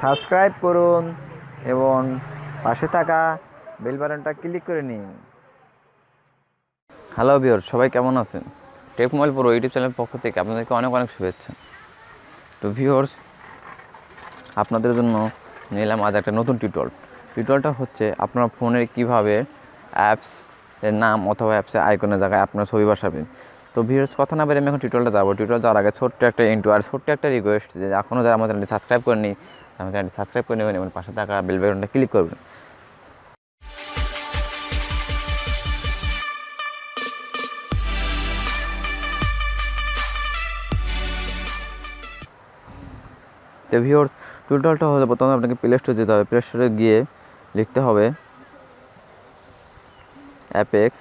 Subscribe করুন এবং পাশে থাকা বেল বাটনটা ক্লিক করে নিন। হ্যালো বিয়র সবাই কেমন আছেন? টেক মোবাইল প্রো ইউটিউব চ্যানেলের পক্ষ থেকে আপনাদেরকে অনেক অনেক শুভেচ্ছা। তো ভিওর্স আপনাদের জন্য নিলাম আজ একটা নতুন টিউটোরিয়াল। টিউটোরিয়ালটা হচ্ছে আপনার ফোনে কীভাবে অ্যাপস এর নাম অথবা অ্যাপসের আইকনের জায়গায় আপনার ছবি বসাবেন। তো ভিউয়ার্স, কথা না বেরে আমি এখন টিউটোরিয়ালটা যাব। টিউটোরিয়াল যাওয়ার আগে ছোট্ট একটা ইন্টু আর ছোট্ট একটা রিকোয়েস্ট যে এখনও যারা আমাদের চ্যানেলটি সাবস্ক্রাইব করেনি আমার চ্যানেলটি সাবস্ক্রাইব করে নেবেন এবং পাশে থাকা বেল বাটনটা ক্লিক করবেন। তো ভিওর্স টিউটোরিয়ালটা হলে প্রথমে আপনাকে প্লে স্টোরে যেতে হবে। প্লে স্টোরে গিয়ে লিখতে হবে Apex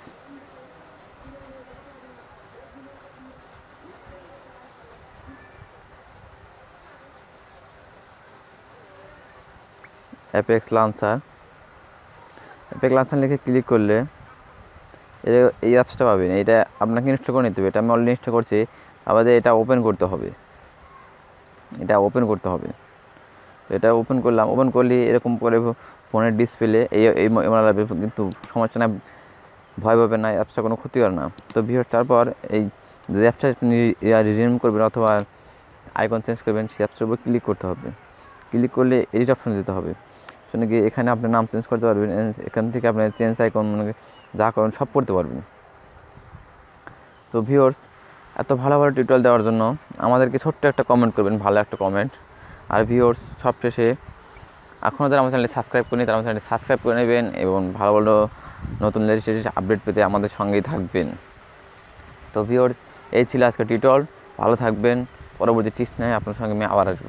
Apex Lancer Apex Lancer লিখে ক্লিক করলে এর এই অ্যাপসটা পাবেন। এটা আপনাকে ইনস্টল করে নিতে হবে। এটা আমি অলরেডি ইনস্টল করছি। আমাদের এটা ওপেন করতে হবে। এটা ওপেন করতে হবে। এটা ওপেন করলাম। ওপেন করলে এরকম করে ফোনের ডিসপ্লে এই এই এমন লাগবে কিন্তু সমস্যা না ভয় পাবে না। অ্যাপসটা কোনো ক্ষতি করে না। তো ভিডিও তারপর এই যে অ্যাপসটা রিনিউম করবেন অথবা আইকন চেঞ্জ করবেন, সেই অ্যাপসটার উপর ক্লিক করতে হবে। ক্লিক করলে এডিট অপশন দিতে হবে। শুনে গিয়ে এখানে আপনার নাম চেঞ্জ করতে পারবেন এখান থেকে আপনি চেঞ্জ আইকন মানে যা করেন সব করতে পারবেন। তো ভিওর্স এত ভালো ভালো টিউটোরিয়াল দেওয়ার জন্য আমাদেরকে ছোট্ট একটা কমেন্ট করবেন, ভালো একটা কমেন্ট আর ভিওর্স সবশেষে এখনও যারা আমার চ্যানেলটি সাবস্ক্রাইব করেনি, তারা আমার চ্যানেলটি সাবস্ক্রাইব করে নেবেন এবং ভালো ভালো নতুন লেটেস্ট আপডেট পেতে আমাদের সঙ্গেই থাকবেন। তো ভিওর্স এই ছিল আজকে টিউটোরিয়াল ভালো থাকবেন। পরবর্তী টিপস নিয়ে আপনার সঙ্গে আমি আবার আসব।